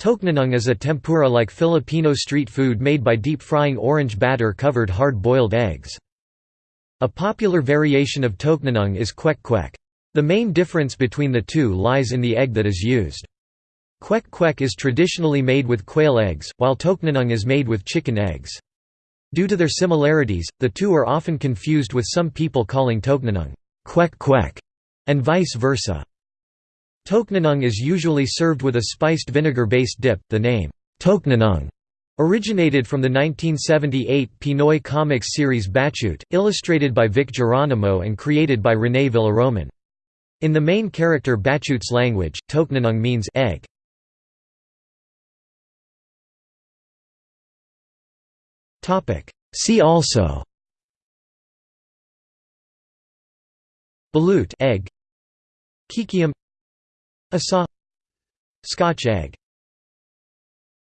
Tokneneng is a tempura-like Filipino street food made by deep-frying orange batter-covered hard-boiled eggs. A popular variation of tokneneng is kwek kwek. The main difference between the two lies in the egg that is used. Kwek kwek is traditionally made with quail eggs, while tokneneng is made with chicken eggs. Due to their similarities, the two are often confused with some people calling tokneneng kwek kwek, and vice versa. Tokneneng is usually served with a spiced vinegar-based dip. The name Tokneneng originated from the 1978 Pinoy comics series Batchoot, illustrated by Vic Geronimo and created by René Villaroman. In the main character Batchoot's language, Tokneneng means egg. See also Balut egg Kikiam Asa Scotch egg